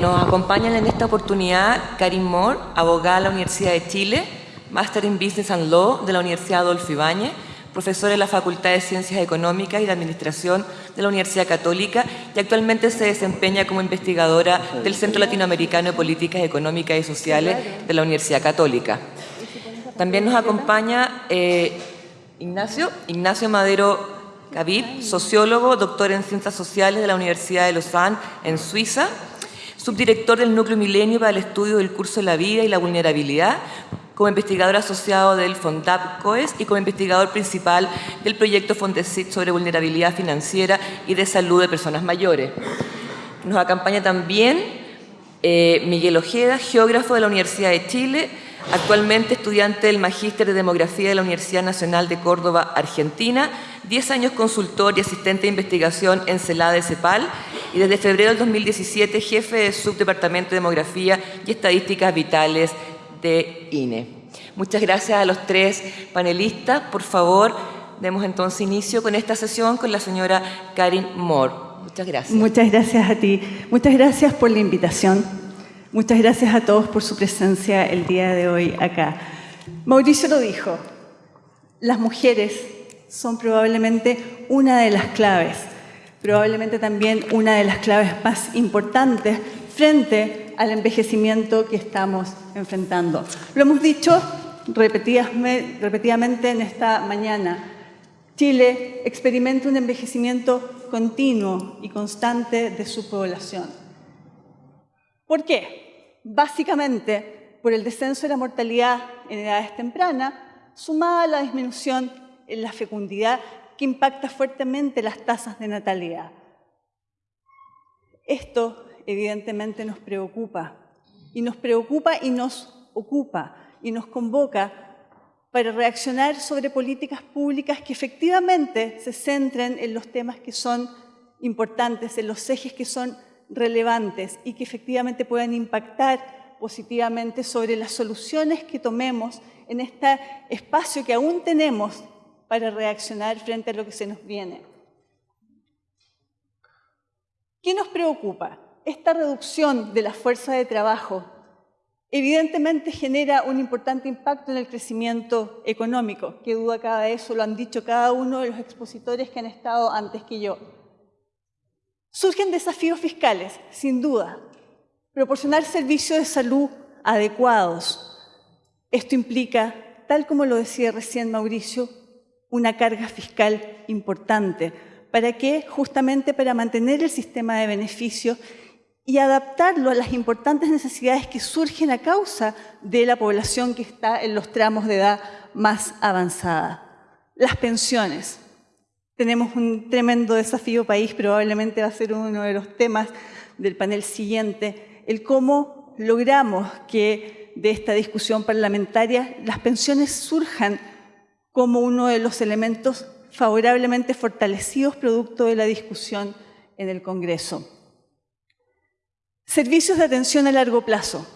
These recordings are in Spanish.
nos acompañan en esta oportunidad Karin Moore, abogada de la Universidad de Chile, Master in Business and Law de la Universidad Adolfo Ibáñez, profesora en la Facultad de Ciencias Económicas y de Administración de la Universidad Católica y actualmente se desempeña como investigadora del Centro Latinoamericano de Políticas Económicas y Sociales de la Universidad Católica. También nos acompaña eh, Ignacio, Ignacio Madero Gavid, sociólogo, doctor en Ciencias Sociales de la Universidad de Lausanne en Suiza, subdirector del Núcleo Milenio para el Estudio del Curso de la Vida y la Vulnerabilidad, como investigador asociado del FONDAP COES y como investigador principal del proyecto Fondesit sobre vulnerabilidad financiera y de salud de personas mayores. Nos acompaña también eh, Miguel Ojeda, geógrafo de la Universidad de Chile, actualmente estudiante del Magíster de Demografía de la Universidad Nacional de Córdoba, Argentina, 10 años consultor y asistente de investigación en CELA de CEPAL y desde febrero del 2017 jefe de Subdepartamento de Demografía y Estadísticas Vitales de INE. Muchas gracias a los tres panelistas. Por favor, demos entonces inicio con esta sesión con la señora Karin Moore. Muchas gracias. Muchas gracias a ti. Muchas gracias por la invitación. Muchas gracias a todos por su presencia el día de hoy acá. Mauricio lo dijo, las mujeres son probablemente una de las claves, probablemente también una de las claves más importantes frente al envejecimiento que estamos enfrentando. Lo hemos dicho repetidamente en esta mañana. Chile experimenta un envejecimiento continuo y constante de su población. ¿Por qué? Básicamente por el descenso de la mortalidad en edades tempranas, sumada a la disminución en la fecundidad que impacta fuertemente las tasas de natalidad. Esto evidentemente nos preocupa. Y nos preocupa y nos ocupa y nos convoca para reaccionar sobre políticas públicas que efectivamente se centren en los temas que son importantes, en los ejes que son relevantes y que efectivamente puedan impactar positivamente sobre las soluciones que tomemos en este espacio que aún tenemos para reaccionar frente a lo que se nos viene. ¿Qué nos preocupa? esta reducción de la fuerza de trabajo evidentemente genera un importante impacto en el crecimiento económico. Qué duda cabe eso, lo han dicho cada uno de los expositores que han estado antes que yo. Surgen desafíos fiscales, sin duda. Proporcionar servicios de salud adecuados. Esto implica, tal como lo decía recién Mauricio, una carga fiscal importante. ¿Para qué? Justamente para mantener el sistema de beneficios y adaptarlo a las importantes necesidades que surgen a causa de la población que está en los tramos de edad más avanzada. Las pensiones. Tenemos un tremendo desafío país, probablemente va a ser uno de los temas del panel siguiente, el cómo logramos que de esta discusión parlamentaria las pensiones surjan como uno de los elementos favorablemente fortalecidos producto de la discusión en el Congreso. Servicios de atención a largo plazo.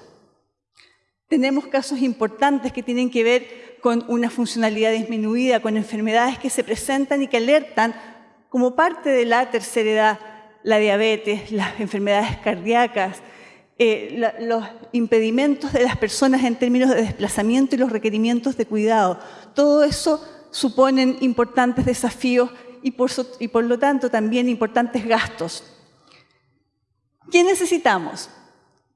Tenemos casos importantes que tienen que ver con una funcionalidad disminuida, con enfermedades que se presentan y que alertan como parte de la tercera edad, la diabetes, las enfermedades cardíacas, eh, los impedimentos de las personas en términos de desplazamiento y los requerimientos de cuidado. Todo eso suponen importantes desafíos y por lo tanto también importantes gastos ¿Qué necesitamos?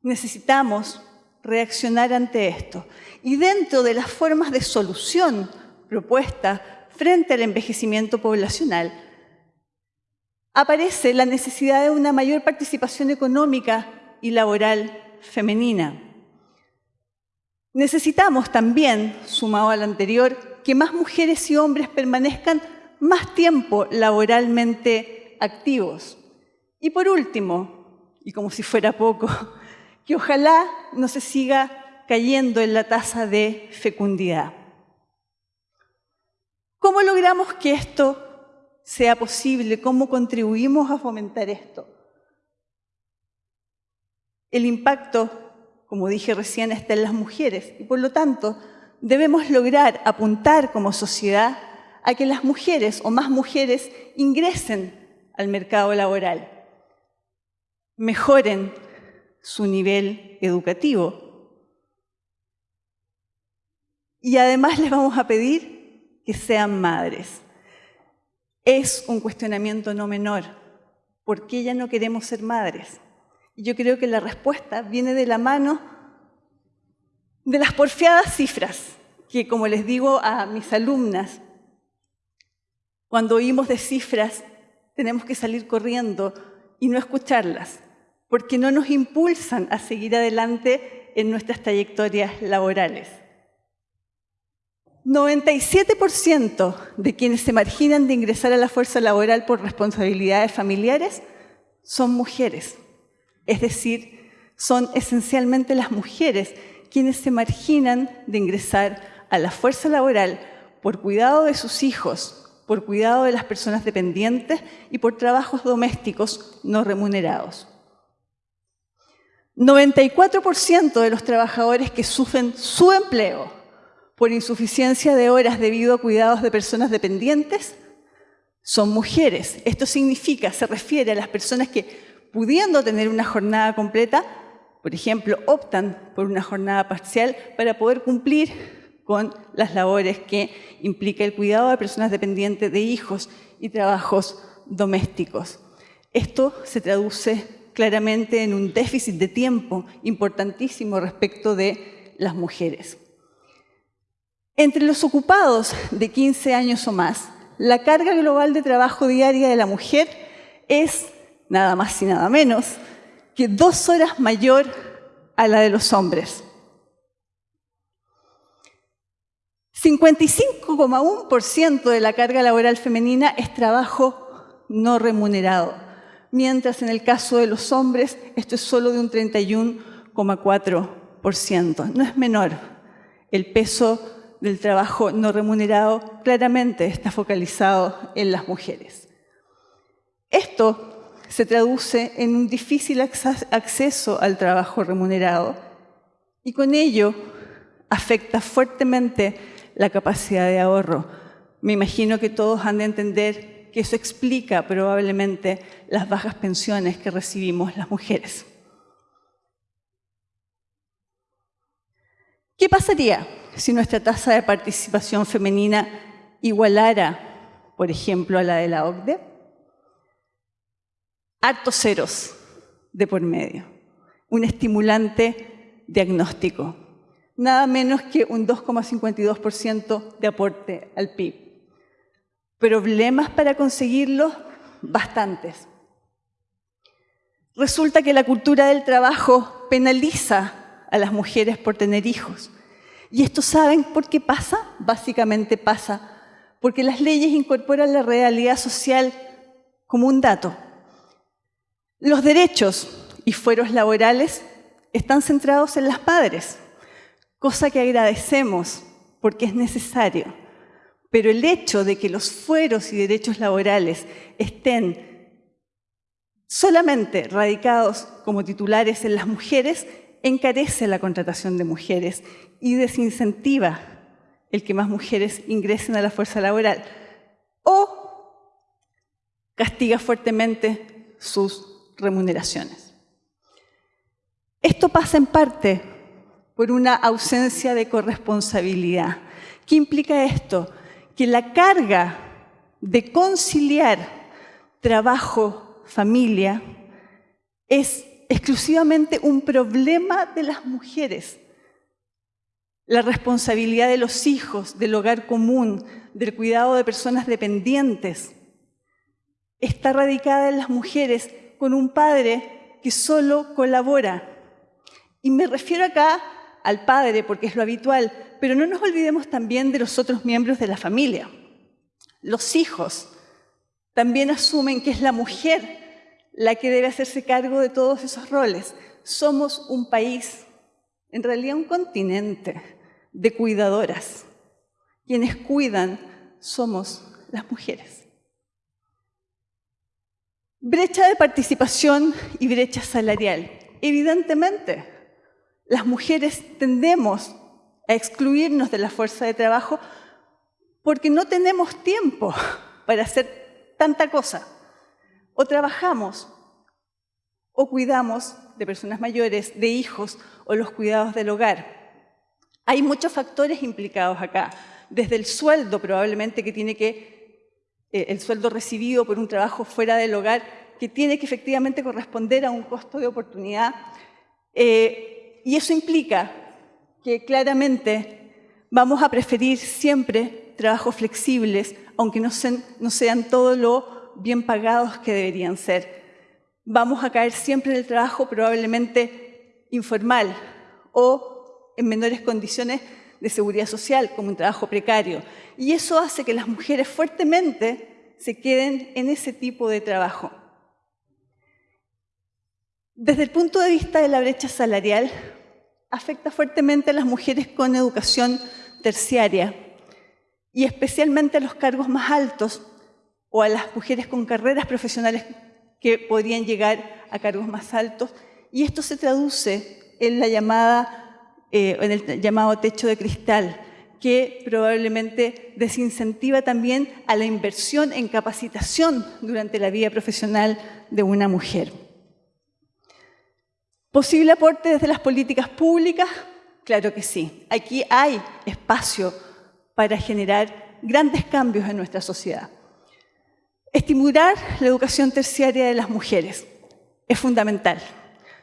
Necesitamos reaccionar ante esto. Y dentro de las formas de solución propuestas frente al envejecimiento poblacional, aparece la necesidad de una mayor participación económica y laboral femenina. Necesitamos también, sumado al anterior, que más mujeres y hombres permanezcan más tiempo laboralmente activos. Y por último, y como si fuera poco, que ojalá no se siga cayendo en la tasa de fecundidad. ¿Cómo logramos que esto sea posible? ¿Cómo contribuimos a fomentar esto? El impacto, como dije recién, está en las mujeres y por lo tanto debemos lograr apuntar como sociedad a que las mujeres o más mujeres ingresen al mercado laboral mejoren su nivel educativo. Y además les vamos a pedir que sean madres. Es un cuestionamiento no menor. ¿Por qué ya no queremos ser madres? Y yo creo que la respuesta viene de la mano de las porfiadas cifras, que como les digo a mis alumnas, cuando oímos de cifras tenemos que salir corriendo y no escucharlas, porque no nos impulsan a seguir adelante en nuestras trayectorias laborales. 97% de quienes se marginan de ingresar a la fuerza laboral por responsabilidades familiares son mujeres. Es decir, son esencialmente las mujeres quienes se marginan de ingresar a la fuerza laboral por cuidado de sus hijos, por cuidado de las personas dependientes y por trabajos domésticos no remunerados. 94% de los trabajadores que sufren su empleo por insuficiencia de horas debido a cuidados de personas dependientes son mujeres. Esto significa, se refiere a las personas que, pudiendo tener una jornada completa, por ejemplo, optan por una jornada parcial para poder cumplir con las labores que implica el cuidado de personas dependientes de hijos y trabajos domésticos. Esto se traduce claramente en un déficit de tiempo importantísimo respecto de las mujeres. Entre los ocupados de 15 años o más, la carga global de trabajo diaria de la mujer es nada más y nada menos que dos horas mayor a la de los hombres. 55,1% de la carga laboral femenina es trabajo no remunerado, mientras en el caso de los hombres esto es solo de un 31,4%. No es menor. El peso del trabajo no remunerado claramente está focalizado en las mujeres. Esto se traduce en un difícil acceso al trabajo remunerado y con ello afecta fuertemente la capacidad de ahorro. Me imagino que todos han de entender que eso explica probablemente las bajas pensiones que recibimos las mujeres. ¿Qué pasaría si nuestra tasa de participación femenina igualara, por ejemplo, a la de la OCDE? Hartos ceros de por medio, un estimulante diagnóstico nada menos que un 2,52% de aporte al PIB. ¿Problemas para conseguirlo? Bastantes. Resulta que la cultura del trabajo penaliza a las mujeres por tener hijos. ¿Y esto saben por qué pasa? Básicamente pasa porque las leyes incorporan la realidad social como un dato. Los derechos y fueros laborales están centrados en las padres cosa que agradecemos porque es necesario. Pero el hecho de que los fueros y derechos laborales estén solamente radicados como titulares en las mujeres encarece la contratación de mujeres y desincentiva el que más mujeres ingresen a la fuerza laboral o castiga fuertemente sus remuneraciones. Esto pasa en parte por una ausencia de corresponsabilidad. ¿Qué implica esto? Que la carga de conciliar trabajo, familia, es exclusivamente un problema de las mujeres. La responsabilidad de los hijos, del hogar común, del cuidado de personas dependientes, está radicada en las mujeres con un padre que solo colabora. Y me refiero acá al padre, porque es lo habitual, pero no nos olvidemos también de los otros miembros de la familia. Los hijos también asumen que es la mujer la que debe hacerse cargo de todos esos roles. Somos un país, en realidad un continente, de cuidadoras. Quienes cuidan somos las mujeres. Brecha de participación y brecha salarial. Evidentemente, las mujeres tendemos a excluirnos de la fuerza de trabajo porque no tenemos tiempo para hacer tanta cosa. O trabajamos o cuidamos de personas mayores, de hijos o los cuidados del hogar. Hay muchos factores implicados acá, desde el sueldo probablemente que tiene que, eh, el sueldo recibido por un trabajo fuera del hogar, que tiene que efectivamente corresponder a un costo de oportunidad. Eh, y eso implica que claramente vamos a preferir siempre trabajos flexibles, aunque no sean, no sean todo lo bien pagados que deberían ser. Vamos a caer siempre en el trabajo probablemente informal o en menores condiciones de seguridad social, como un trabajo precario. Y eso hace que las mujeres fuertemente se queden en ese tipo de trabajo. Desde el punto de vista de la brecha salarial, afecta fuertemente a las mujeres con educación terciaria y especialmente a los cargos más altos o a las mujeres con carreras profesionales que podrían llegar a cargos más altos. Y esto se traduce en, eh, en el llamado techo de cristal, que probablemente desincentiva también a la inversión en capacitación durante la vida profesional de una mujer. ¿Posible aporte desde las políticas públicas? Claro que sí. Aquí hay espacio para generar grandes cambios en nuestra sociedad. Estimular la educación terciaria de las mujeres es fundamental,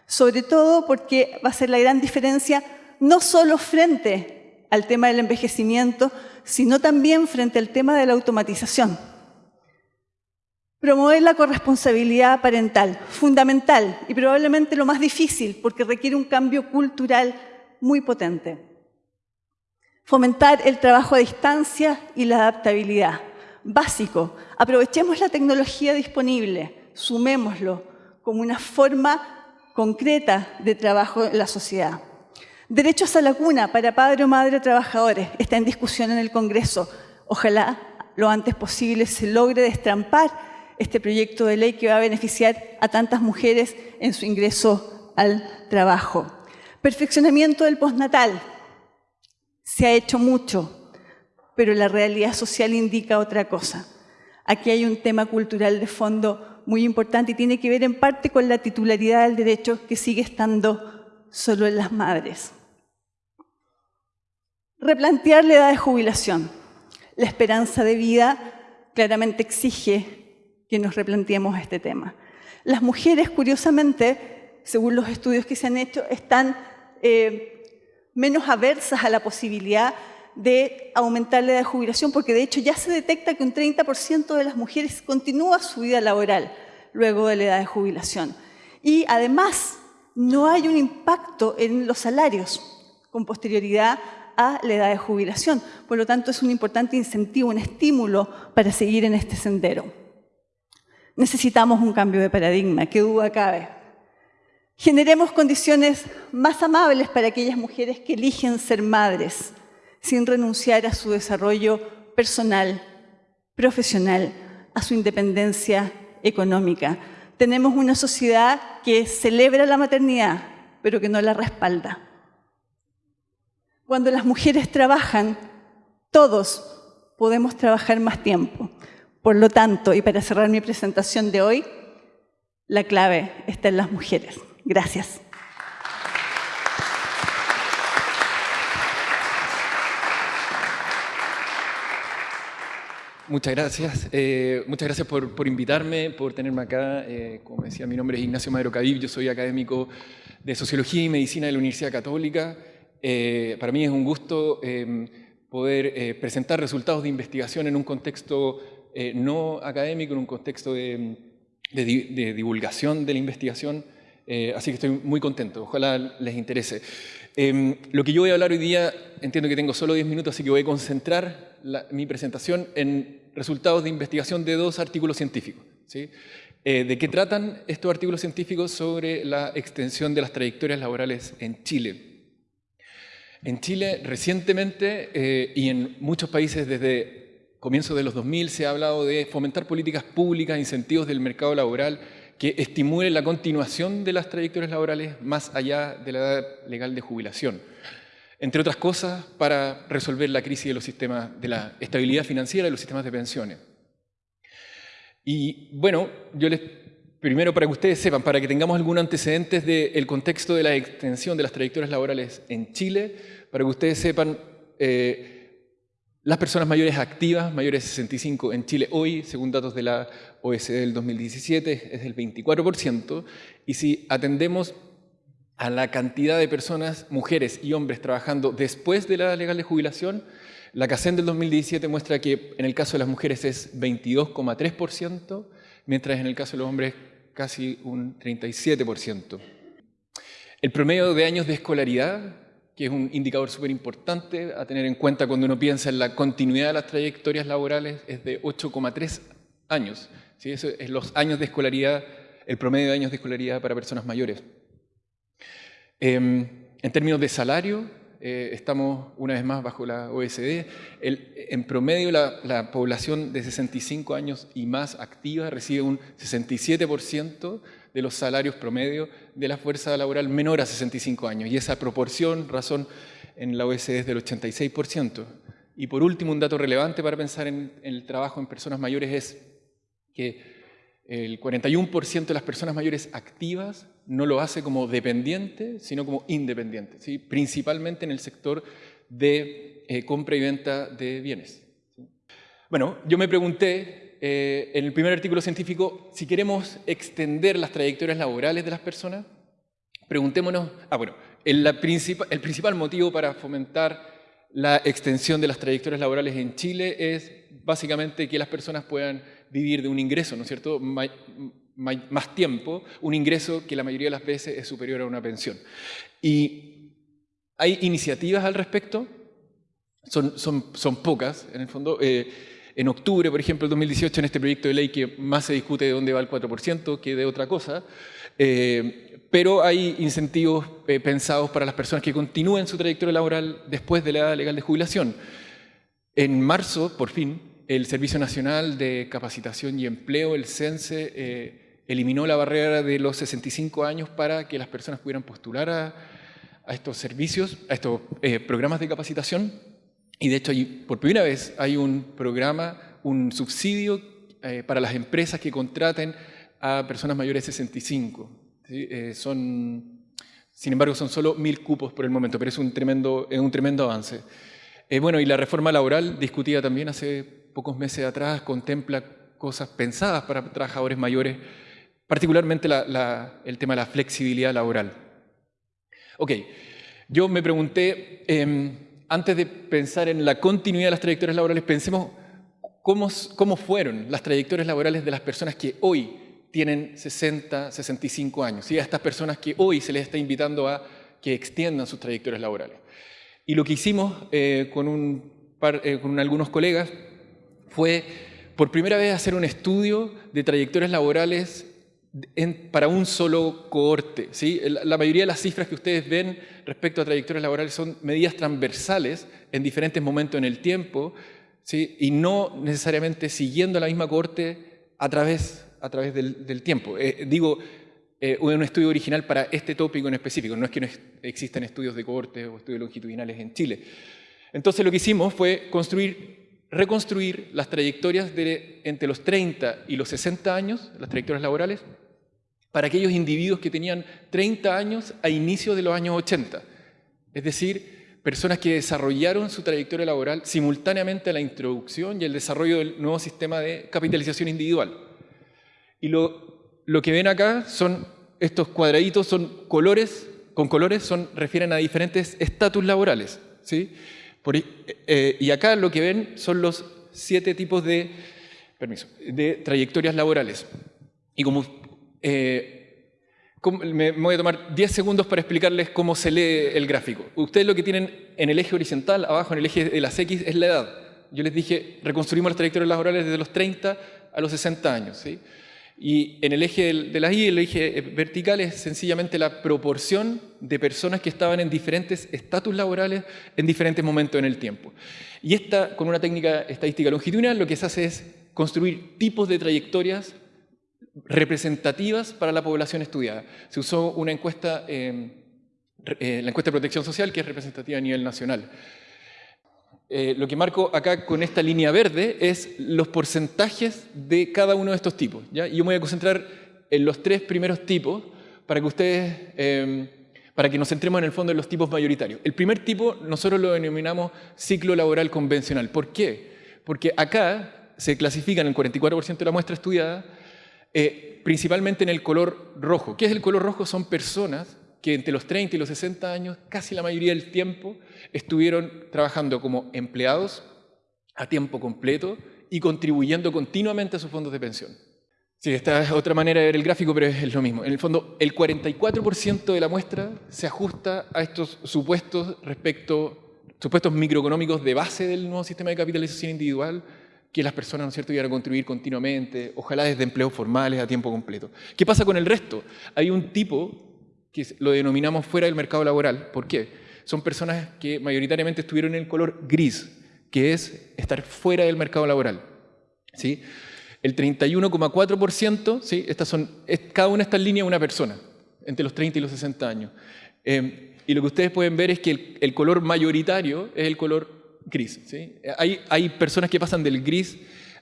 sobre todo porque va a ser la gran diferencia no solo frente al tema del envejecimiento, sino también frente al tema de la automatización. Promover la corresponsabilidad parental, fundamental y probablemente lo más difícil porque requiere un cambio cultural muy potente. Fomentar el trabajo a distancia y la adaptabilidad básico. Aprovechemos la tecnología disponible, sumémoslo como una forma concreta de trabajo en la sociedad. Derechos a la cuna para padre o madre trabajadores está en discusión en el Congreso. Ojalá lo antes posible se logre destrampar este proyecto de ley que va a beneficiar a tantas mujeres en su ingreso al trabajo. Perfeccionamiento del postnatal. Se ha hecho mucho, pero la realidad social indica otra cosa. Aquí hay un tema cultural de fondo muy importante y tiene que ver en parte con la titularidad del derecho que sigue estando solo en las madres. Replantear la edad de jubilación. La esperanza de vida claramente exige que nos replanteemos este tema. Las mujeres, curiosamente, según los estudios que se han hecho, están eh, menos aversas a la posibilidad de aumentar la edad de jubilación, porque de hecho ya se detecta que un 30% de las mujeres continúa su vida laboral luego de la edad de jubilación. Y además no hay un impacto en los salarios con posterioridad a la edad de jubilación. Por lo tanto, es un importante incentivo, un estímulo para seguir en este sendero. Necesitamos un cambio de paradigma, qué duda cabe. Generemos condiciones más amables para aquellas mujeres que eligen ser madres, sin renunciar a su desarrollo personal, profesional, a su independencia económica. Tenemos una sociedad que celebra la maternidad, pero que no la respalda. Cuando las mujeres trabajan, todos podemos trabajar más tiempo. Por lo tanto, y para cerrar mi presentación de hoy, la clave está en las mujeres. Gracias. Muchas gracias. Eh, muchas gracias por, invitarme, por tenerme acá. Eh, como decía, mi nombre es Ignacio Madero Cadib, yo soy académico de Sociología y Medicina de la Universidad Católica. Eh, para mí es un gusto poder presentar resultados de investigación en un contexto no académico, en un contexto de, divulgación de la investigación. así que estoy muy contento, ojalá les interese. lo que yo voy a hablar hoy día, entiendo que tengo solo 10 minutos, así que voy a concentrar mi presentación en resultados de investigación de dos artículos científicos. ¿sí? Eh, ¿De qué tratan estos artículos científicos sobre la extensión de las trayectorias laborales en Chile? En Chile, recientemente, eh, y en muchos países desde comienzos de los 2000, se ha hablado de fomentar políticas públicas, incentivos del mercado laboral que estimulen la continuación de las trayectorias laborales más allá de la edad legal de jubilación entre otras cosas, para resolver la crisis de los sistemas, de la estabilidad financiera de los sistemas de pensiones. Y bueno, yo les primero para que ustedes sepan, para que tengamos algún antecedentes del contexto de la extensión de las trayectorias laborales en Chile, para que ustedes sepan, eh, las personas mayores activas, mayores de 65 en Chile hoy, según datos de la OECD del 2017, es del 24%, y si atendemos a la cantidad de personas, mujeres y hombres trabajando después de la legal de jubilación, la CACEN del 2017 muestra que en el caso de las mujeres es 22,3%, mientras en el caso de los hombres casi un 37%. El promedio de años de escolaridad, que es un indicador súper importante a tener en cuenta cuando uno piensa en la continuidad de las trayectorias laborales, es de 8,3 años. ¿sí? Eso es los años de escolaridad, el promedio de años de escolaridad para personas mayores. Em, en términos de salario, eh, estamos una vez más bajo la OSD. en promedio, la, población de 65 años y más activa recibe un 67% de los salarios promedio de la fuerza laboral menor a 65 años. Y esa proporción, razón, en la OSD es del 86%. Y por último, un dato relevante para pensar en el trabajo en personas mayores es que el 41% de las personas mayores activas no lo hace como dependiente, sino como independiente, ¿sí? principalmente en el sector de eh, compra y venta de bienes. Bueno, yo me pregunté eh, en el primer artículo científico, si queremos extender las trayectorias laborales de las personas, preguntémonos, ah bueno, el, el principal motivo para fomentar la extensión de las trayectorias laborales en Chile es básicamente que las personas puedan vivir de un ingreso, ¿no es cierto?, más tiempo, un ingreso que la mayoría de las veces es superior a una pensión. Y hay iniciativas al respecto, son, son, son pocas, en el fondo. Eh, en octubre, por ejemplo, el 2018, en este proyecto de ley que más se discute de dónde va el 4% que de otra cosa, eh, pero hay incentivos eh, pensados para las personas que continúen su trayectoria laboral después de la edad legal de jubilación. En marzo, por fin, el Servicio Nacional de Capacitación y Empleo, el CENSE, eh, eliminó la barrera de los 65 años para que las personas pudieran postular a, estos servicios, a estos eh, programas de capacitación. Y de hecho, por primera vez hay un programa, un subsidio eh, para las empresas que contraten a personas mayores de 65. son, sin embargo, son solo mil cupos por el momento, pero es un tremendo, es un tremendo avance. bueno, y la reforma laboral discutida también hace pocos meses atrás contempla cosas pensadas para trabajadores mayores, particularmente el tema de la flexibilidad laboral. Ok, yo me pregunté, em, antes de pensar en la continuidad de las trayectorias laborales, pensemos cómo, fueron las trayectorias laborales de las personas que hoy tienen 60, 65 años, y a estas personas que hoy se les está invitando a que extiendan sus trayectorias laborales. Y lo que hicimos eh, eh, con algunos colegas fue por primera vez hacer un estudio de trayectorias laborales para un solo cohorte. ¿sí? La mayoría de las cifras que ustedes ven respecto a trayectorias laborales son medidas transversales en diferentes momentos en el tiempo ¿sí? y no necesariamente siguiendo la misma cohorte a través, del, tiempo. Eh, digo, eh, un estudio original para este tópico en específico, no es que no existan estudios de cohorte o estudios longitudinales en Chile. Entonces lo que hicimos fue construir reconstruir las trayectorias entre los 30 y los 60 años, las trayectorias laborales, para aquellos individuos que tenían 30 años a inicios de los años 80. Es decir, personas que desarrollaron su trayectoria laboral simultáneamente a la introducción y el desarrollo del nuevo sistema de capitalización individual. Y lo, lo que ven acá son estos cuadraditos, son colores, con colores son, refieren a diferentes estatus laborales. ¿sí? Eh, y acá lo que ven son los siete tipos de, permiso, de trayectorias laborales. Y como, eh, me, voy a tomar 10 segundos para explicarles cómo se lee el gráfico. Ustedes lo que tienen en el eje horizontal, abajo en el eje de las X, es la edad. Yo les dije, reconstruimos las trayectorias laborales desde los 30 a los 60 años. ¿sí? Y en el eje de la Y, el eje eh, vertical es sencillamente la proporción de personas que estaban en diferentes estatus laborales en diferentes momentos en el tiempo. Y esta, con una técnica estadística longitudinal, lo que se hace es construir tipos de trayectorias representativas para la población estudiada. Se usó una encuesta, eh, eh, la encuesta de protección social, que es representativa a nivel nacional. Eh, lo que marco acá con esta línea verde es los porcentajes de cada uno de estos tipos. ¿ya? Yo me voy a concentrar en los tres primeros tipos para que ustedes, em, para que nos centremos en el fondo en los tipos mayoritarios. El primer tipo nosotros lo denominamos ciclo laboral convencional. ¿Por qué? Porque acá se clasifican el 44% de la muestra estudiada eh, principalmente en el color rojo. ¿Qué es el color rojo? Son personas que entre los 30 y los 60 años, casi la mayoría del tiempo, estuvieron trabajando como empleados a tiempo completo y contribuyendo continuamente a sus fondos de pensión. Sí, esta es otra manera de ver el gráfico, pero es lo mismo. En el fondo, el 44% de la muestra se ajusta a estos supuestos respecto, supuestos microeconómicos de base del nuevo sistema de capitalización individual, que las personas, ¿no es cierto?, iban a contribuir continuamente, ojalá desde empleos formales a tiempo completo. ¿Qué pasa con el resto? Hay un tipo que lo denominamos fuera del mercado laboral. ¿Por qué? Son personas que mayoritariamente estuvieron en el color gris, que es estar fuera del mercado laboral. ¿sí? El 31,4%, ¿sí? Cada una de estas líneas una persona, entre los 30 y los 60 años. Eh, y lo que ustedes pueden ver es que el, color mayoritario es el color gris. ¿sí? Hay, hay personas que pasan del gris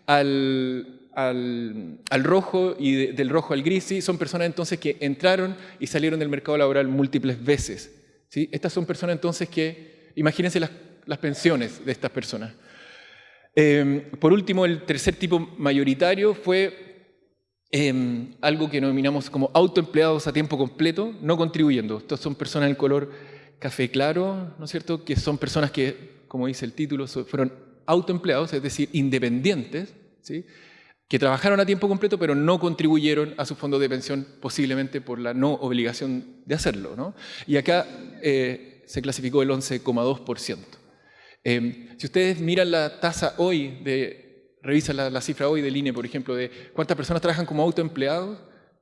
al, al, rojo y del rojo al gris, son personas entonces que entraron y salieron del mercado laboral múltiples veces. ¿sí? Estas son personas entonces que, imagínense las, pensiones de estas personas. Em, por último, el tercer tipo mayoritario fue em, algo que denominamos como autoempleados a tiempo completo, no contribuyendo. Estas son personas en color café claro, ¿no es cierto?, que son personas que, como dice el título, fueron autoempleados, es decir, independientes, ¿sí? que trabajaron a tiempo completo pero no contribuyeron a su fondo de pensión posiblemente por la no obligación de hacerlo. ¿no? Y acá eh, se clasificó el 11,2%. Eh, si ustedes miran la tasa hoy, revisan la, cifra hoy del INE, por ejemplo, de cuántas personas trabajan como autoempleados,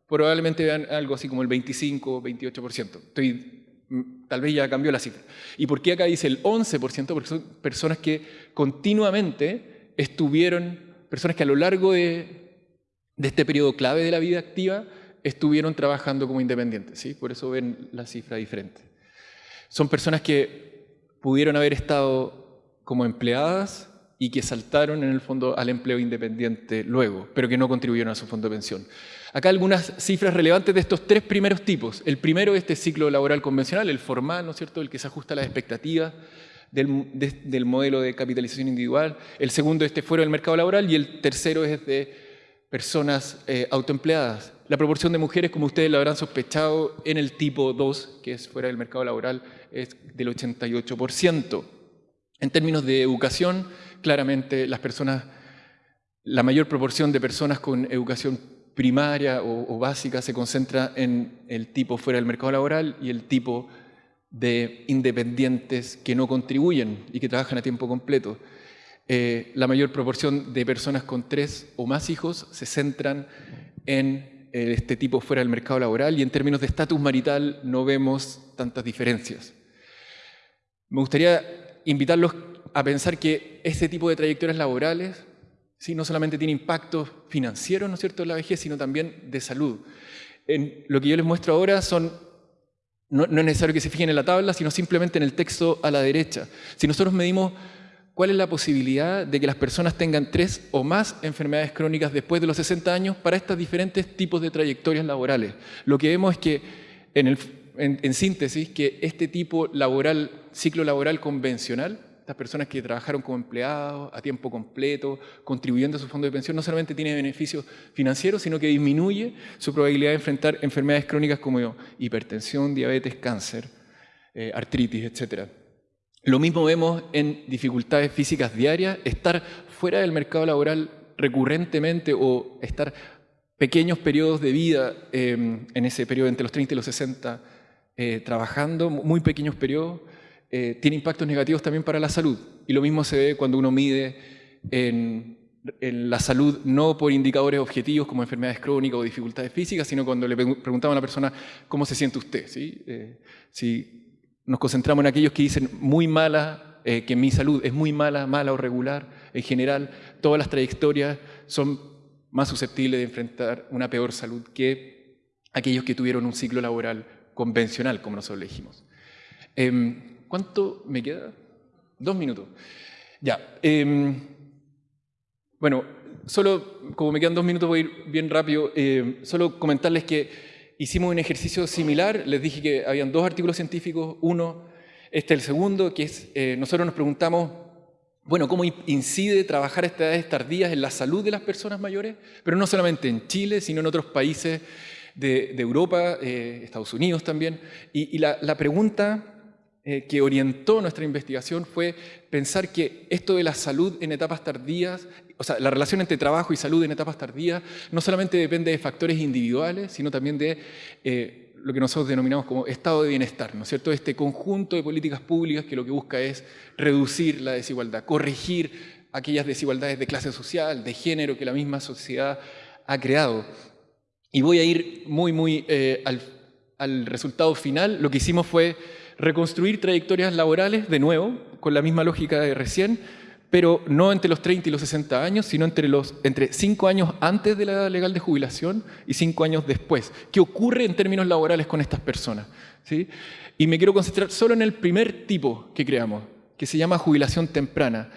probablemente vean algo así como el 25, 28%. Estoy, mm, tal vez ya cambió la cifra. ¿Y por qué acá dice el 11%? Porque son personas que continuamente estuvieron personas que a lo largo de, este periodo clave de la vida activa estuvieron trabajando como independientes, ¿sí? por eso ven la cifra diferente. Son personas que pudieron haber estado como empleadas y que saltaron en el fondo al empleo independiente luego, pero que no contribuyeron a su fondo de pensión. Acá algunas cifras relevantes de estos tres primeros tipos. El primero, este ciclo laboral convencional, el formal, ¿no es cierto?, el que se ajusta a las expectativas, del, modelo de capitalización individual, el segundo este fuera del mercado laboral y el tercero es de personas eh, autoempleadas. La proporción de mujeres, como ustedes lo habrán sospechado, en el tipo 2, que es fuera del mercado laboral, es del 88%. En términos de educación, claramente las personas, la mayor proporción de personas con educación primaria o, básica se concentra en el tipo fuera del mercado laboral y el tipo de independientes que no contribuyen y que trabajan a tiempo completo. Eh, la mayor proporción de personas con tres o más hijos se centran en eh, este tipo fuera del mercado laboral y en términos de estatus marital no vemos tantas diferencias. Me gustaría invitarlos a pensar que este tipo de trayectorias laborales ¿sí? no solamente tiene impactos financieros ¿no es cierto? en la vejez, sino también de salud. En lo que yo les muestro ahora son no, es necesario que se fijen en la tabla, sino simplemente en el texto a la derecha. Si nosotros medimos cuál es la posibilidad de que las personas tengan tres o más enfermedades crónicas después de los 60 años para estos diferentes tipos de trayectorias laborales, lo que vemos es que, en, en síntesis, que este tipo laboral, ciclo laboral convencional, estas personas que trabajaron como empleados a tiempo completo, contribuyendo a su fondo de pensión, no solamente tiene beneficios financieros, sino que disminuye su probabilidad de enfrentar enfermedades crónicas como hipertensión, diabetes, cáncer, eh, artritis, etc. Lo mismo vemos en dificultades físicas diarias, estar fuera del mercado laboral recurrentemente o estar pequeños periodos de vida em, en ese periodo entre los 30 y los 60 eh, trabajando, muy pequeños periodos, eh, tiene impactos negativos también para la salud. Y lo mismo se ve cuando uno mide en, la salud no por indicadores objetivos como enfermedades crónicas o dificultades físicas, sino cuando le preguntamos a la persona cómo se siente usted. Eh, si nos concentramos en aquellos que dicen muy mala, eh, que mi salud es muy mala, mala o regular, en general, todas las trayectorias son más susceptibles de enfrentar una peor salud que aquellos que tuvieron un ciclo laboral convencional, como nosotros elegimos. Em, ¿Cuánto me queda? Dos minutos. Ya. Em, bueno, solo, como me quedan dos minutos, voy a ir bien rápido, eh, solo comentarles que hicimos un ejercicio similar, les dije que habían dos artículos científicos, uno, este el segundo, que es, eh, nosotros nos preguntamos, bueno, ¿cómo incide trabajar a estas edades tardías en la salud de las personas mayores? Pero no solamente en Chile, sino en otros países de, Europa, eh, Estados Unidos también. Y, la, pregunta eh, que orientó nuestra investigación fue pensar que esto de la salud en etapas tardías, o sea, la relación entre trabajo y salud en etapas tardías, no solamente depende de factores individuales, sino también de eh, lo que nosotros denominamos como estado de bienestar, ¿no es cierto? Este conjunto de políticas públicas que lo que busca es reducir la desigualdad, corregir aquellas desigualdades de clase social, de género que la misma sociedad ha creado. Y voy a ir muy, muy eh, al, al resultado final. Lo que hicimos fue reconstruir trayectorias laborales, de nuevo, con la misma lógica de recién, pero no entre los 30 y los 60 años, sino entre, los, entre 5 años antes de la edad legal de jubilación y 5 años después. ¿Qué ocurre en términos laborales con estas personas? ¿Sí? Y me quiero concentrar solo en el primer tipo que creamos, que se llama jubilación temprana.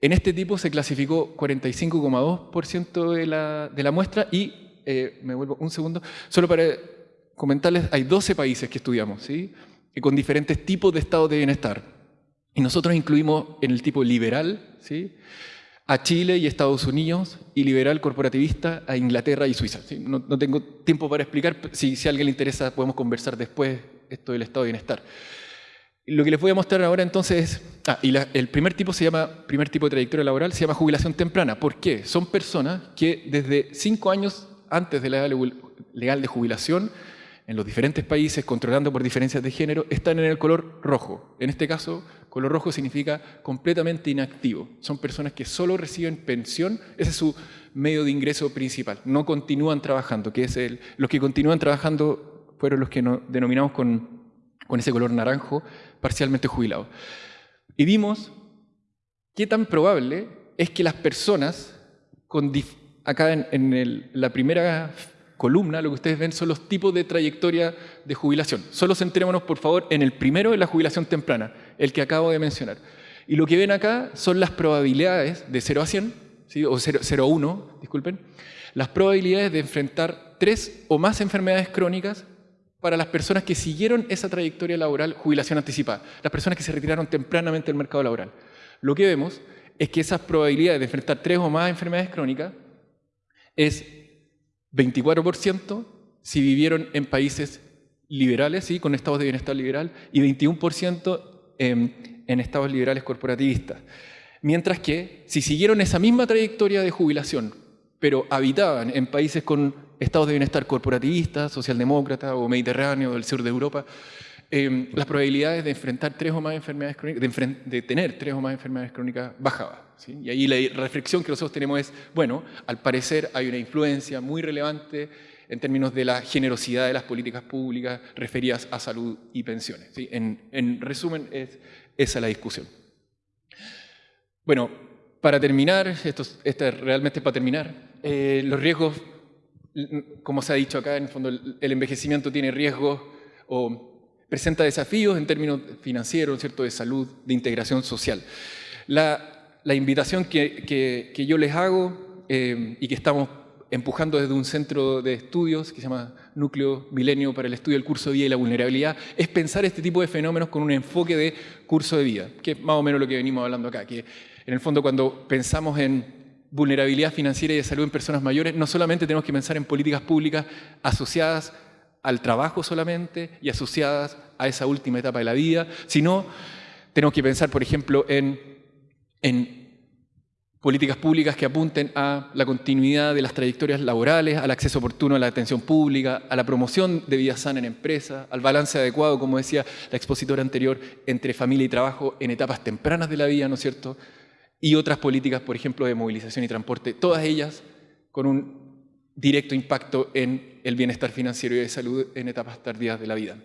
En este tipo se clasificó 45,2% de la, de la muestra y, eh, me vuelvo un segundo, solo para comentarles, hay 12 países que estudiamos, ¿sí? Con diferentes tipos de estados de bienestar. Y nosotros incluimos en el tipo liberal a Chile y Estados Unidos y liberal corporativista a Inglaterra y Suiza. No, tengo tiempo para explicar, si, si a alguien le interesa podemos conversar después esto del estado de bienestar. Lo que les voy a mostrar ahora entonces es, ah, y el primer tipo se llama, primer tipo de trayectoria laboral se llama jubilación temprana. ¿Por qué? Son personas que desde cinco años antes de la edad legal de jubilación en los diferentes países, controlando por diferencias de género, están en el color rojo. En este caso, color rojo significa completamente inactivo. Son personas que solo reciben pensión, ese es su medio de ingreso principal. No continúan trabajando, que es el, los que continúan trabajando fueron los que denominamos con, con ese color naranjo, parcialmente jubilados. Y vimos qué tan probable es que las personas, con, acá en, en la primera columna, lo que ustedes ven son los tipos de trayectoria de jubilación. Solo centrémonos, por favor, en el primero de la jubilación temprana, el que acabo de mencionar. Y lo que ven acá son las probabilidades de 0 a 100, o 0, a 1, disculpen, las probabilidades de enfrentar tres o más enfermedades crónicas para las personas que siguieron esa trayectoria laboral, jubilación anticipada, las personas que se retiraron tempranamente del mercado laboral. Lo que vemos es que esas probabilidades de enfrentar tres o más enfermedades crónicas es 24% si vivieron en países liberales, ¿sí? con estados de bienestar liberal, y 21% en, en estados liberales corporativistas. Mientras que si siguieron esa misma trayectoria de jubilación, pero habitaban en países con estados de bienestar corporativistas, socialdemócrata o mediterráneo del sur de Europa, eh, las probabilidades de enfrentar tres o más enfermedades crónicas, de, tener tres o más enfermedades crónicas bajaba. Y ahí la reflexión que nosotros tenemos es, bueno, al parecer hay una influencia muy relevante en términos de la generosidad de las políticas públicas referidas a salud y pensiones. En, resumen, es esa la discusión. Bueno, para terminar, esto, esto realmente para terminar, eh, los riesgos, como se ha dicho acá, en el fondo el envejecimiento tiene riesgos o presenta desafíos en términos financieros, ¿cierto? de salud, de integración social. La, invitación que, yo les hago eh, y que estamos empujando desde un centro de estudios que se llama Núcleo Milenio para el Estudio del Curso de Vida y la Vulnerabilidad, es pensar este tipo de fenómenos con un enfoque de curso de vida, que es más o menos lo que venimos hablando acá, que en el fondo cuando pensamos en vulnerabilidad financiera y de salud en personas mayores, no solamente tenemos que pensar en políticas públicas asociadas al trabajo solamente y asociadas a esa última etapa de la vida, sino tenemos que pensar, por ejemplo, en, en políticas públicas que apunten a la continuidad de las trayectorias laborales, al acceso oportuno a la atención pública, a la promoción de vida sana en empresas, al balance adecuado, como decía la expositora anterior, entre familia y trabajo en etapas tempranas de la vida, ¿no es cierto? Y otras políticas, por ejemplo, de movilización y transporte, todas ellas con un directo impacto en el bienestar financiero y de salud en etapas tardías de la vida.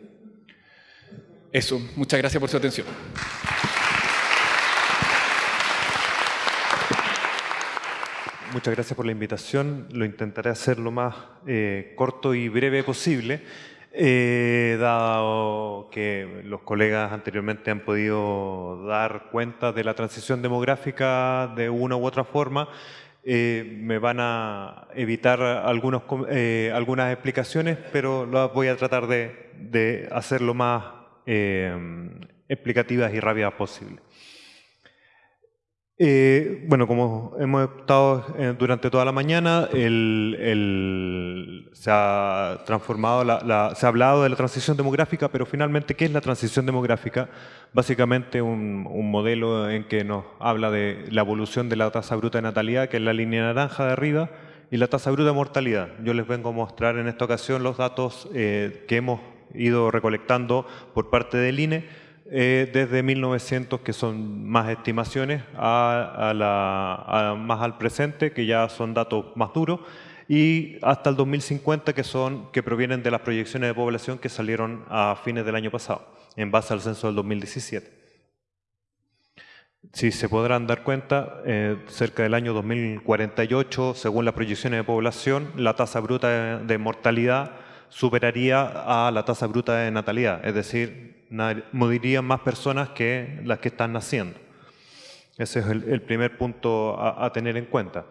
Eso, muchas gracias por su atención. Muchas gracias por la invitación. Lo intentaré hacer lo más eh, corto y breve posible, eh, dado que los colegas anteriormente han podido dar cuenta de la transición demográfica de una u otra forma eh, me van a evitar algunos, eh, algunas explicaciones, pero las voy a tratar de, de hacer lo más explicativas y rápidas posible. Eh, bueno, como hemos estado eh, durante toda la mañana, se ha transformado, se ha hablado de la transición demográfica, pero finalmente, ¿qué es la transición demográfica? Básicamente un, modelo en que nos habla de la evolución de la tasa bruta de natalidad, que es la línea naranja de arriba, y la tasa bruta de mortalidad. Yo les vengo a mostrar en esta ocasión los datos eh, que hemos ido recolectando por parte del INE, eh, desde 1900, que son más estimaciones, a, la, más al presente, que ya son datos más duros, y hasta el 2050, que, son, que provienen de las proyecciones de población que salieron a fines del año pasado, en base al censo del 2017. Si se podrán dar cuenta, eh, cerca del año 2048, según las proyecciones de población, la tasa bruta de mortalidad superaría a la tasa bruta de natalidad, es decir, morirían más personas que las que están naciendo. Ese es el, primer punto a, tener en cuenta.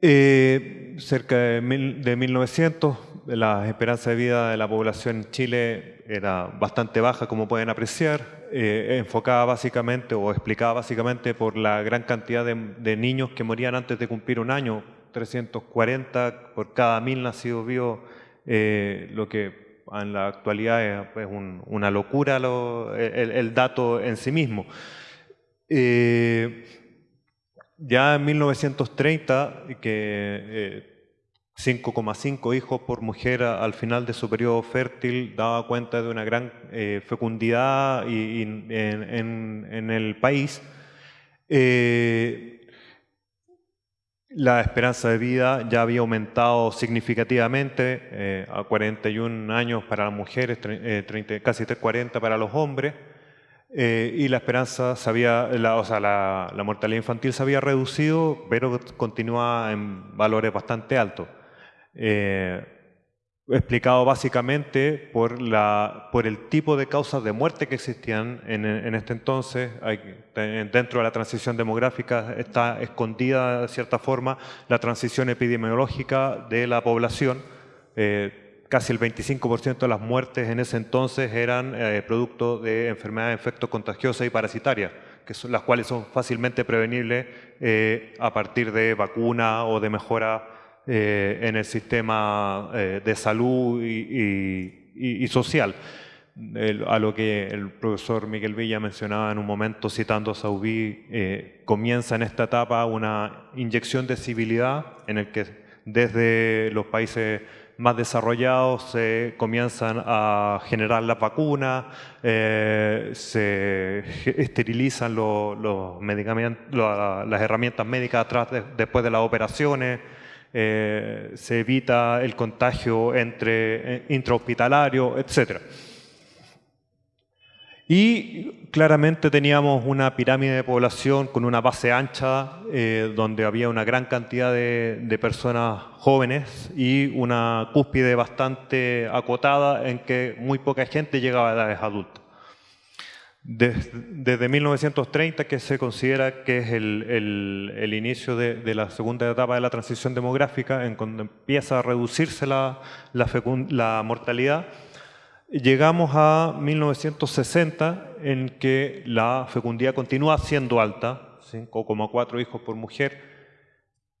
Eh, cerca de, 1900, la esperanza de vida de la población en Chile era bastante baja, como pueden apreciar, eh, enfocada básicamente o explicada básicamente por la gran cantidad de, niños que morían antes de cumplir un año, 340 por cada mil nacidos vivos eh, lo que en la actualidad es, una locura el, dato en sí mismo. Eh, ya en 1930, que 5,5 eh, hijos por mujer al final de su periodo fértil daba cuenta de una gran fecundidad en, el país. La esperanza de vida ya había aumentado significativamente eh, a 41 años para las mujeres, eh, casi 40 para los hombres, eh, y la esperanza la, o sea, la, la, mortalidad infantil se había reducido, pero continúa en valores bastante altos explicado básicamente por, la, por el tipo de causas de muerte que existían en, este entonces. dentro de la transición demográfica está escondida, de cierta forma, la transición epidemiológica de la población. Eh, casi el 25% de las muertes en ese entonces eran eh, producto de enfermedades de efecto contagiosa y parasitarias, que son, las cuales son fácilmente prevenibles eh, a partir de vacuna o de mejora eh, en el sistema eh, de salud y, social. a lo que el profesor Miguel Villa mencionaba en un momento citando a Saubí, eh, comienza en esta etapa una inyección de civilidad en el que desde los países más desarrollados se comienzan a generar la vacuna, se esterilizan medicamentos, las herramientas médicas atrás después de las operaciones, eh, se evita el contagio entre eh, intrahospitalario, etc. Y claramente teníamos una pirámide de población con una base ancha, eh, donde había una gran cantidad de, personas jóvenes y una cúspide bastante acotada en que muy poca gente llegaba a edades adultas. Desde, 1930, que se considera que es el, inicio de, la segunda etapa de la transición demográfica, en cuando empieza a reducirse la, la, mortalidad, llegamos a 1960, en que la fecundidad continúa siendo alta, 5,4 hijos por mujer,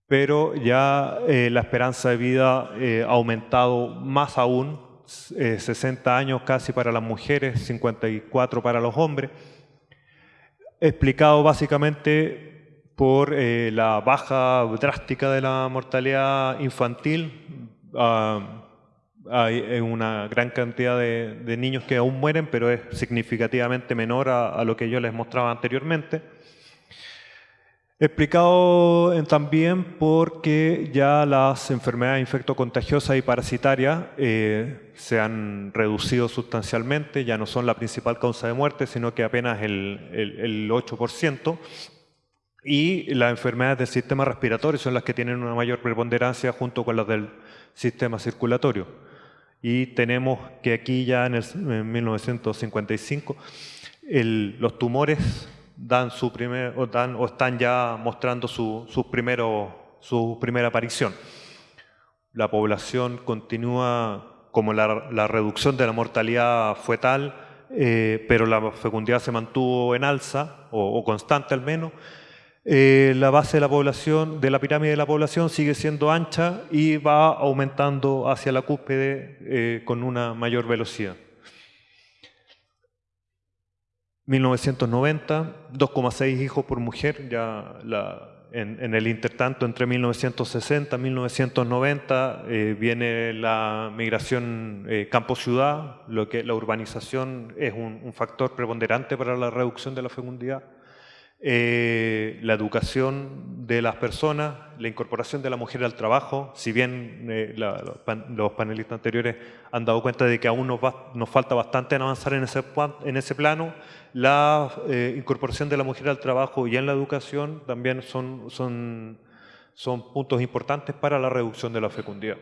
pero ya eh, la esperanza de vida eh, ha aumentado más aún, 60 eh, años casi para las mujeres, 54 para los hombres, explicado básicamente por eh, la baja drástica de la mortalidad infantil. Ah, hay una gran cantidad de, niños que aún mueren, pero es significativamente menor a lo que yo les mostraba anteriormente. Explicado también porque ya las enfermedades infectocontagiosas y parasitarias eh, se han reducido sustancialmente, ya no son la principal causa de muerte, sino que apenas el, el, 8%. Y las enfermedades del sistema respiratorio son las que tienen una mayor preponderancia junto con las del sistema circulatorio. Y tenemos que aquí ya en, el, 1955 los tumores dan su primer, o, dan, o están ya mostrando su, su, primero, su primera aparición. La población continúa, como la, la reducción de la mortalidad fue tal, eh, pero la fecundidad se mantuvo en alza, o, o constante al menos, eh, la base de la población, de la pirámide de la población sigue siendo ancha y va aumentando hacia la cúspide eh, con una mayor velocidad. 1990, 2,6 hijos por mujer, ya en, el intertanto entre 1960 y 1990 eh, viene la migración campo-ciudad, lo que la urbanización es un factor preponderante para la reducción de la fecundidad. Eh, la educación de las personas, la incorporación de la mujer al trabajo, si bien eh, los panelistas anteriores han dado cuenta de que aún nos, nos falta bastante en avanzar en ese, en ese plano, la eh, incorporación de la mujer al trabajo y en la educación también son, son, puntos importantes para la reducción de la fecundidad.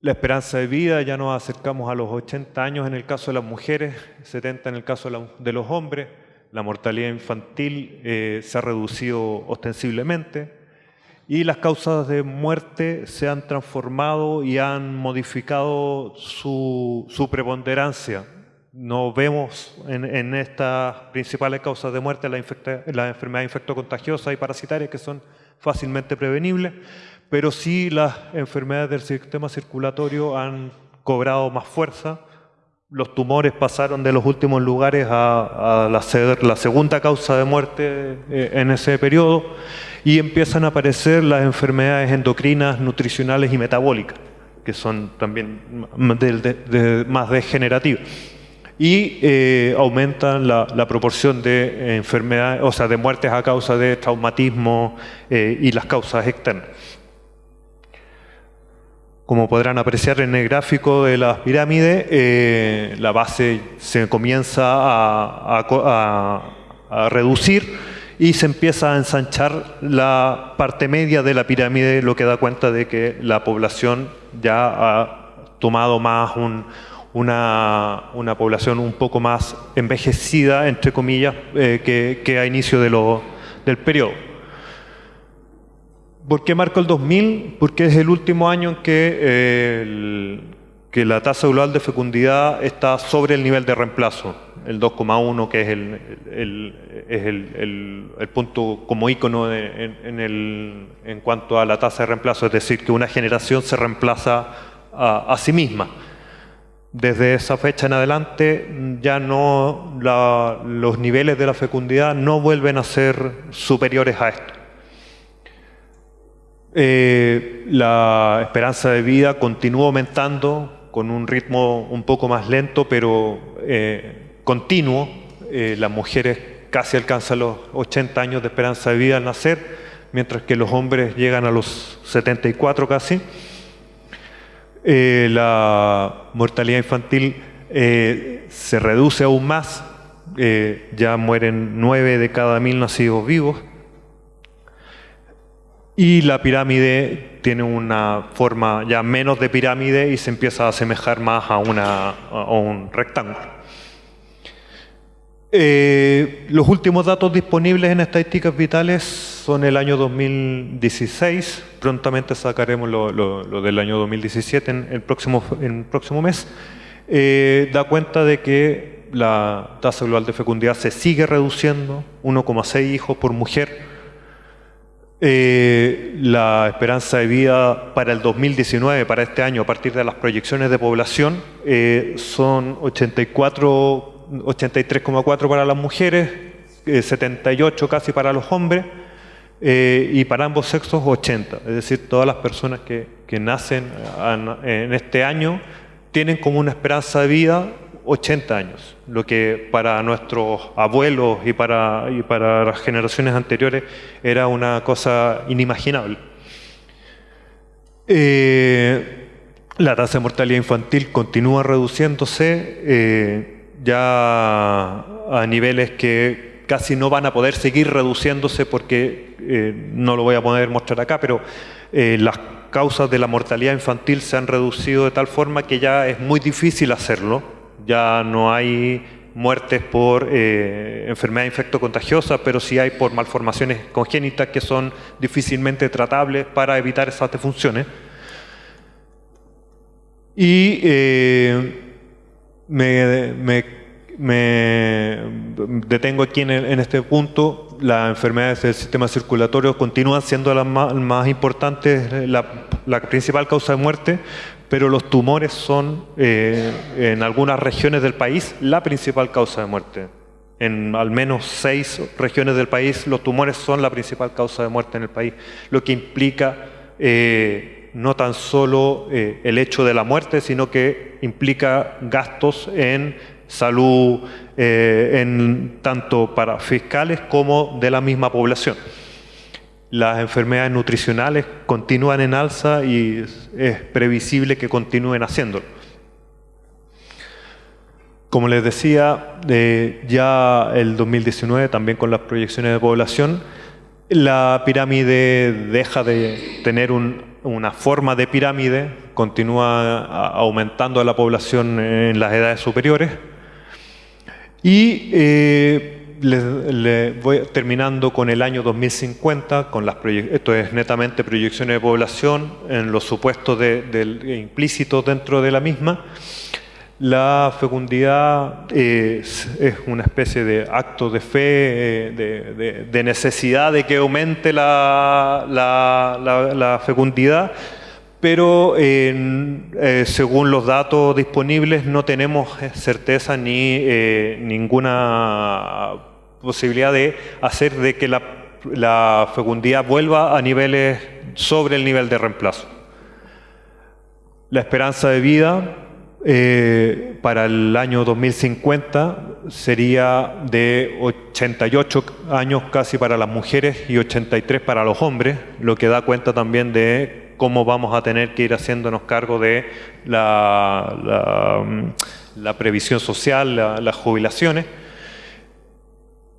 La esperanza de vida, ya nos acercamos a los 80 años en el caso de las mujeres, 70 en el caso de los hombres, la mortalidad infantil eh, se ha reducido ostensiblemente y las causas de muerte se han transformado y han modificado su, preponderancia. No vemos en, estas principales causas de muerte las la enfermedades infectocontagiosas y parasitarias que son fácilmente prevenibles, pero sí las enfermedades del sistema circulatorio han cobrado más fuerza los tumores pasaron de los últimos lugares a, la, la, segunda causa de muerte eh, en ese periodo y empiezan a aparecer las enfermedades endocrinas, nutricionales y metabólicas, que son también más degenerativas. Y eh, aumentan la, proporción de enfermedades, o sea, de muertes a causa de traumatismo eh, y las causas externas. Como podrán apreciar en el gráfico de las pirámides, eh, la base se comienza a, reducir y se empieza a ensanchar la parte media de la pirámide, lo que da cuenta de que la población ya ha tomado más una, población un poco más envejecida, entre comillas, eh, que, a inicio del periodo. ¿Por qué marco el 2000? Porque es el último año en que, eh, que la tasa global de fecundidad está sobre el nivel de reemplazo, el 2,1 que es el, es el, punto como ícono en, en, cuanto a la tasa de reemplazo, es decir, que una generación se reemplaza a, sí misma. Desde esa fecha en adelante ya no los niveles de la fecundidad no vuelven a ser superiores a esto. Eh, la esperanza de vida continúa aumentando con un ritmo un poco más lento, pero eh, continuo. Eh, las mujeres casi alcanzan los 80 años de esperanza de vida al nacer, mientras que los hombres llegan a los 74 casi. La mortalidad infantil se reduce aún más, ya mueren 9 de cada mil nacidos vivos. Y la pirámide tiene una forma ya menos de pirámide y se empieza a asemejar más a, una, un rectángulo. Eh, los últimos datos disponibles en estadísticas vitales son el año 2016, prontamente sacaremos lo, del año 2017 en el próximo, en próximo mes. Eh, da cuenta de que la tasa global de fecundidad se sigue reduciendo, 1,6 hijos por mujer, eh, la esperanza de vida para el 2019, para este año, a partir de las proyecciones de población, son 84, 83,4 para las mujeres, 78 eh, casi para los hombres, y para ambos sexos 80. Es decir, todas las personas que, que nacen en este año tienen como una esperanza de vida 80 años, lo que para nuestros abuelos y para, para las generaciones anteriores era una cosa inimaginable. Eh, la tasa de mortalidad infantil continúa reduciéndose eh, ya a niveles que casi no van a poder seguir reduciéndose porque eh, no lo voy a poder mostrar acá, pero las causas de la mortalidad infantil se han reducido de tal forma que ya es muy difícil hacerlo ya no hay muertes por eh, enfermedad infectocontagiosa, pero sí hay por malformaciones congénitas que son difícilmente tratables para evitar esas defunciones. Y eh, me, detengo aquí en, este punto. Las enfermedades del sistema circulatorio continúan siendo las más, importantes, la principal causa de muerte, pero los tumores son eh, en algunas regiones del país la principal causa de muerte. En al menos seis regiones del país los tumores son la principal causa de muerte en el país, lo que implica eh, no tan solo eh, el hecho de la muerte, sino que implica gastos en salud, en, tanto para fiscales como de la misma población las enfermedades nutricionales continúan en alza y es previsible que continúen haciéndolo. Como les decía, eh, ya el 2019, también con las proyecciones de población, la pirámide deja de tener una forma de pirámide, continúa aumentando la población en las edades superiores y eh, voy terminando con el año 2050, con las esto es netamente proyecciones de población en los supuestos de, implícitos dentro de la misma. La fecundidad es, una especie de acto de fe, eh, de, necesidad de que aumente la, fecundidad, pero eh, según los datos disponibles no tenemos certeza ni eh, ninguna posibilidad de hacer de que la, fecundidad vuelva a niveles sobre el nivel de reemplazo. La esperanza de vida eh, para el año 2050 sería de 88 años casi para las mujeres y 83 para los hombres, lo que da cuenta también de cómo vamos a tener que ir haciéndonos cargo de la, la, previsión social, las jubilaciones.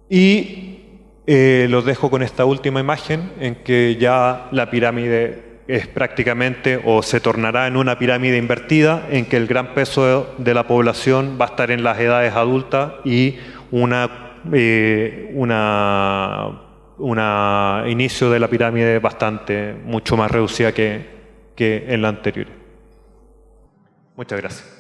Y eh, los dejo con esta última imagen en que ya la pirámide es prácticamente o se tornará en una pirámide invertida en que el gran peso de la población va a estar en las edades adultas y una, eh, una, una inicio de la pirámide bastante, mucho más reducida que, que en la anterior. Muchas gracias.